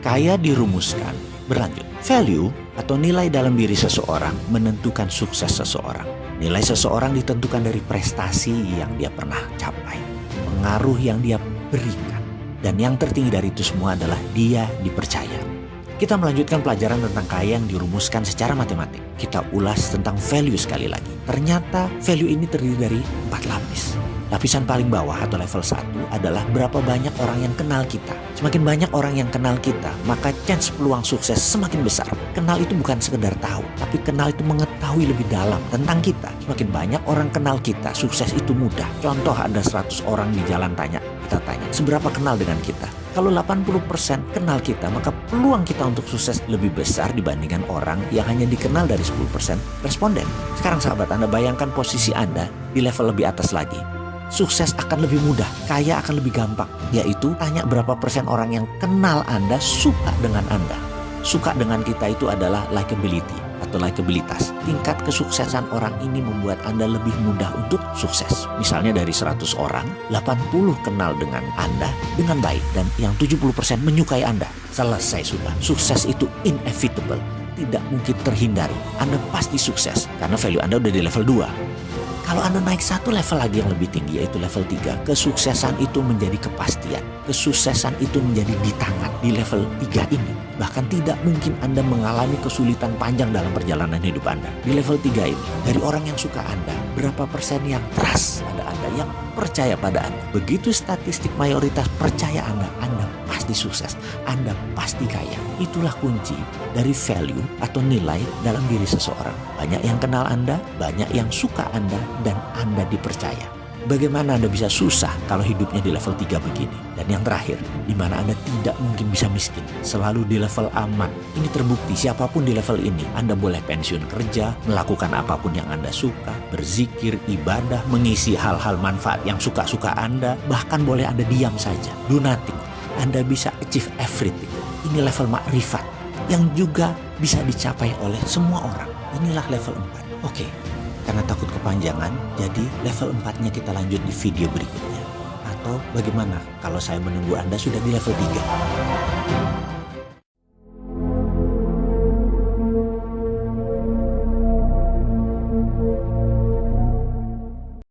Kaya dirumuskan berlanjut. Value atau nilai dalam diri seseorang menentukan sukses seseorang. Nilai seseorang ditentukan dari prestasi yang dia pernah capai, pengaruh yang dia berikan, dan yang tertinggi dari itu semua adalah dia dipercaya. Kita melanjutkan pelajaran tentang kaya yang dirumuskan secara matematik. Kita ulas tentang value sekali lagi. Ternyata value ini terdiri dari empat lapis. Lapisan paling bawah atau level 1 adalah berapa banyak orang yang kenal kita. Semakin banyak orang yang kenal kita, maka chance peluang sukses semakin besar. Kenal itu bukan sekedar tahu, tapi kenal itu mengetahui lebih dalam tentang kita. Semakin banyak orang kenal kita, sukses itu mudah. Contoh ada 100 orang di jalan tanya, kita tanya, seberapa kenal dengan kita? Kalau 80% kenal kita, maka peluang kita untuk sukses lebih besar dibandingkan orang yang hanya dikenal dari 10% responden. Sekarang sahabat Anda bayangkan posisi Anda di level lebih atas lagi sukses akan lebih mudah, kaya akan lebih gampang. Yaitu tanya berapa persen orang yang kenal Anda suka dengan Anda. Suka dengan kita itu adalah likability atau likabilitas. Tingkat kesuksesan orang ini membuat Anda lebih mudah untuk sukses. Misalnya dari 100 orang, 80 kenal dengan Anda dengan baik dan yang 70% menyukai Anda. Selesai sudah. Sukses itu inevitable tidak mungkin terhindari. Anda pasti sukses karena value Anda udah di level 2. Kalau Anda naik satu level lagi yang lebih tinggi yaitu level 3, kesuksesan itu menjadi kepastian. Kesuksesan itu menjadi di tangan di level 3 ini. Bahkan tidak mungkin Anda mengalami kesulitan panjang dalam perjalanan hidup Anda. Di level 3 ini, dari orang yang suka Anda, berapa persen yang trust pada Anda, yang percaya pada Anda. Begitu statistik mayoritas percaya Anda, Anda pasti sukses, Anda pasti kaya. Itulah kunci dari value atau nilai dalam diri seseorang. Banyak yang kenal Anda, banyak yang suka Anda, dan Anda dipercaya. Bagaimana Anda bisa susah kalau hidupnya di level 3 begini? Dan yang terakhir, di mana Anda tidak mungkin bisa miskin, selalu di level aman. Ini terbukti siapa pun di level ini, Anda boleh pensiun kerja, melakukan apa pun yang Anda suka, berzikir, ibadah, mengisi hal-hal manfaat yang suka-suka Anda, bahkan boleh Anda diam saja, nothing. Anda bisa achieve everything. Ini level makrifat yang juga bisa dicapai oleh semua orang. Inilah level 4. Oke, karena takut kepanjangan, jadi level 4-nya kita lanjut di video berikutnya. Atau bagaimana kalau saya menunggu Anda sudah di level 3?